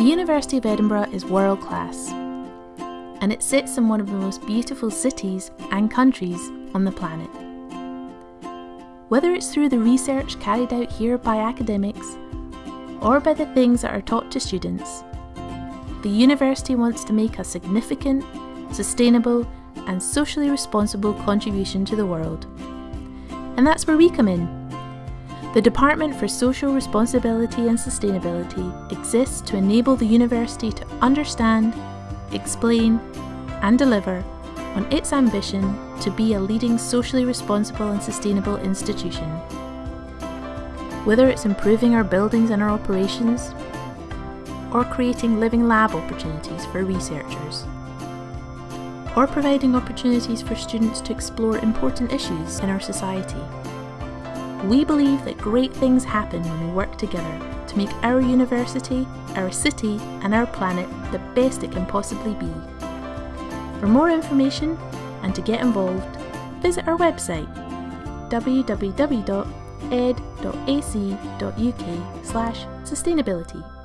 The University of Edinburgh is world class, and it sits in one of the most beautiful cities and countries on the planet. Whether it's through the research carried out here by academics or by the things that are taught to students, the university wants to make a significant, sustainable, and socially responsible contribution to the world. And that's where we come in. The Department for Social Responsibility and Sustainability exists to enable the university to understand, explain, and deliver on its ambition to be a leading socially responsible and sustainable institution. Whether it's improving our buildings and our operations, or creating living lab opportunities for researchers, or providing opportunities for students to explore important issues in our society. We believe that great things happen when we work together to make our university, our city, and our planet the best it can possibly be. For more information and to get involved, visit our website www.ed.ac.uk/sustainability.